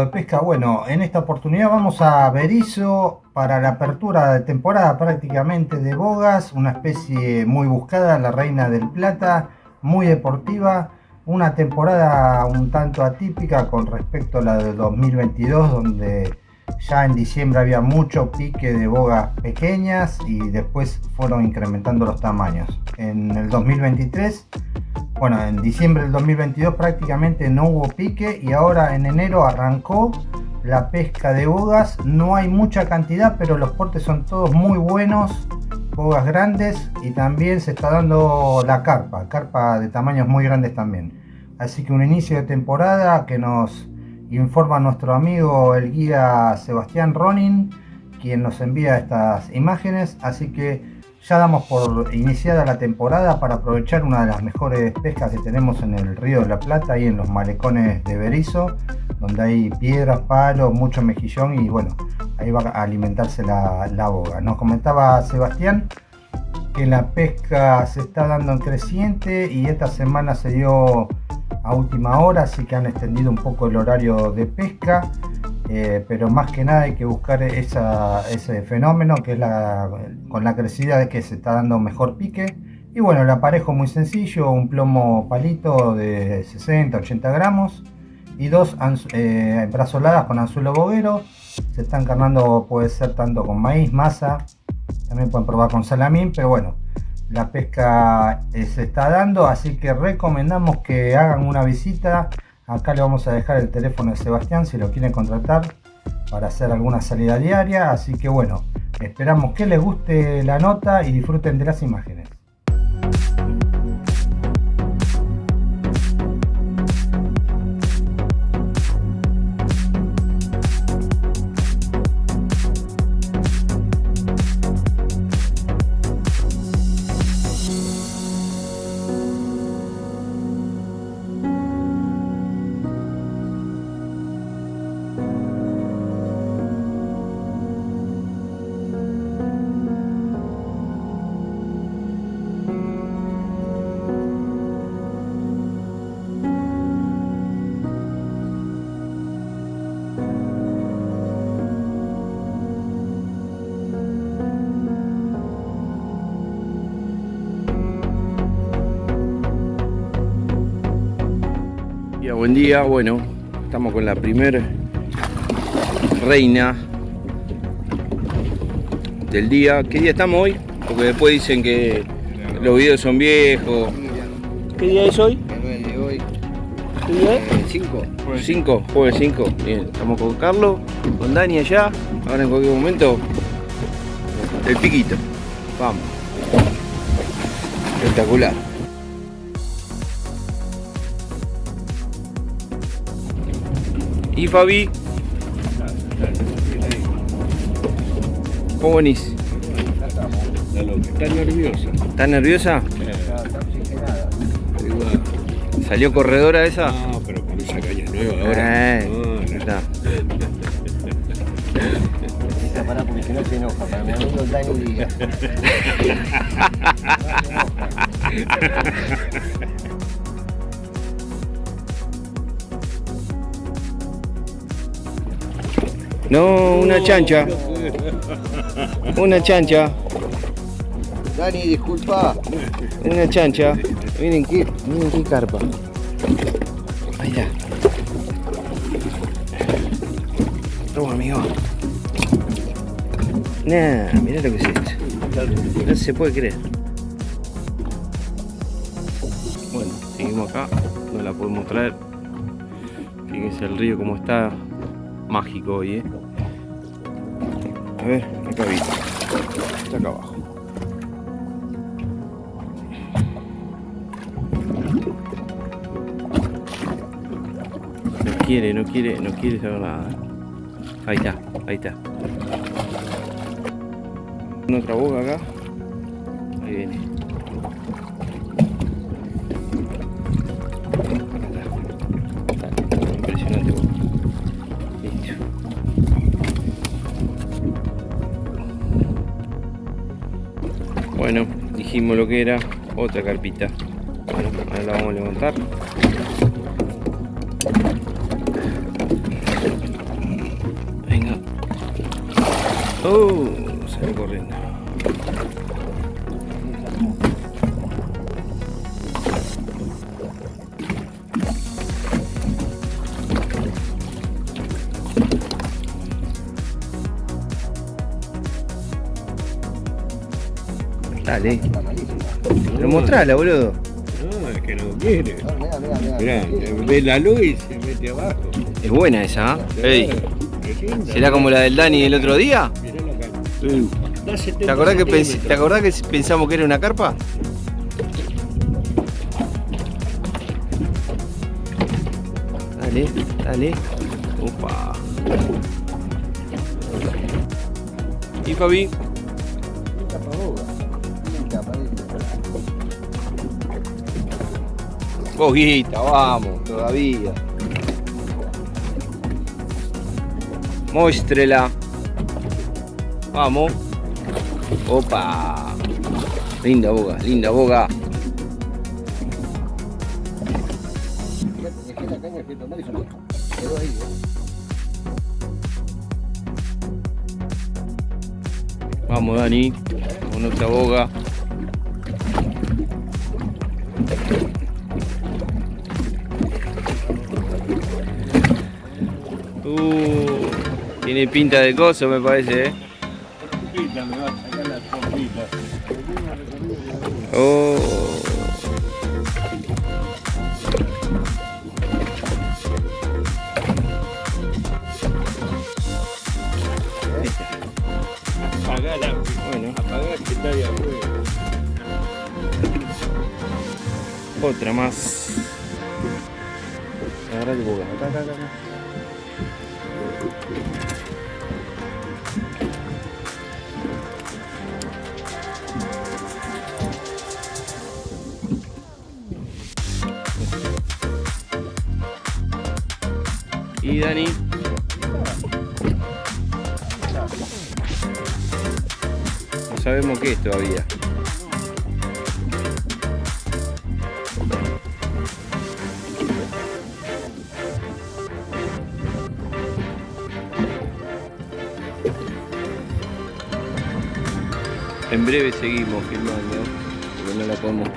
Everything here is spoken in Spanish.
de pesca? Bueno, en esta oportunidad vamos a Berizo para la apertura de temporada prácticamente de bogas, una especie muy buscada, la reina del plata, muy deportiva, una temporada un tanto atípica con respecto a la de 2022 donde ya en diciembre había mucho pique de bogas pequeñas y después fueron incrementando los tamaños. En el 2023 bueno, en diciembre del 2022 prácticamente no hubo pique y ahora en enero arrancó la pesca de bogas. No hay mucha cantidad, pero los portes son todos muy buenos, bogas grandes y también se está dando la carpa, carpa de tamaños muy grandes también. Así que un inicio de temporada que nos informa nuestro amigo el guía Sebastián Ronin, quien nos envía estas imágenes. Así que ya damos por iniciada la temporada para aprovechar una de las mejores pescas que tenemos en el río de la Plata y en los malecones de Berizo, donde hay piedras, palos, mucho mejillón y bueno, ahí va a alimentarse la, la boga. Nos comentaba Sebastián que la pesca se está dando en creciente y esta semana se dio a última hora, así que han extendido un poco el horario de pesca. Eh, pero más que nada hay que buscar ese fenómeno que es la, con la crecida de que se está dando mejor pique. Y bueno el aparejo muy sencillo un plomo palito de 60 80 gramos y dos eh, brazoladas con anzuelo boguero. Se están carnando puede ser tanto con maíz masa también pueden probar con salamín pero bueno la pesca eh, se está dando así que recomendamos que hagan una visita Acá le vamos a dejar el teléfono de Sebastián si lo quieren contratar para hacer alguna salida diaria. Así que bueno, esperamos que les guste la nota y disfruten de las imágenes. Buen día. Bueno, estamos con la primer reina del día. ¿Qué día estamos hoy? Porque después dicen que los videos son viejos. ¿Qué día es hoy? ¿Qué día es? 5. 5, jueves 5. Bien, estamos con Carlos, con Dani allá. Ahora en cualquier momento, el piquito. Vamos. Espectacular. ¿Y Fabi? ¿Cómo venís? Está nerviosa. ¿Estás nerviosa? ¿Salió corredora esa? No, pero con esa caña nueva ahora. Eh, no, no. está. Para porque no se enoja, para mi amigo Dani No, una chancha. Una chancha. Dani, disculpa. Una chancha. Miren qué, miren qué carpa. Ahí está. Toma, amigo. Nah, mirá lo que es esto. No se puede creer. Bueno, seguimos acá. No la podemos traer. Fíjense el río como está mágico hoy, ¿eh? A ver, acá. Está acá abajo. No quiere, no quiere, no quiere saber nada. ¿eh? Ahí está, ahí está. Una otra boca acá. Ahí viene. bueno dijimos lo que era otra carpita. Bueno ahora la vamos a levantar. Venga. Oh salió corriendo. Dale. Pero mostrala, boludo. No, es que no quiere. Mirá, ve la luz y se mete abajo. Es buena esa, linda. ¿será como la del Dani el otro día? Mirá la cara. Da 70 ¿Te acordás, que. ¿Te acordás que pensamos que era una carpa? Dale, dale. Opa. ¿Y Fabi? Boguita, vamos, todavía. Muéstrela. Vamos. Opa. Linda boga, linda boga. Vamos, Dani. Con otra boga. Tiene pinta de coso, me parece, ¿eh? Oh. Apagala. Bueno. Apagá que está ahí afuera. Otra más. Agarra el boga. Acá, acá, acá, Y Dani. No sabemos qué es todavía. En breve seguimos filmando, porque no la podemos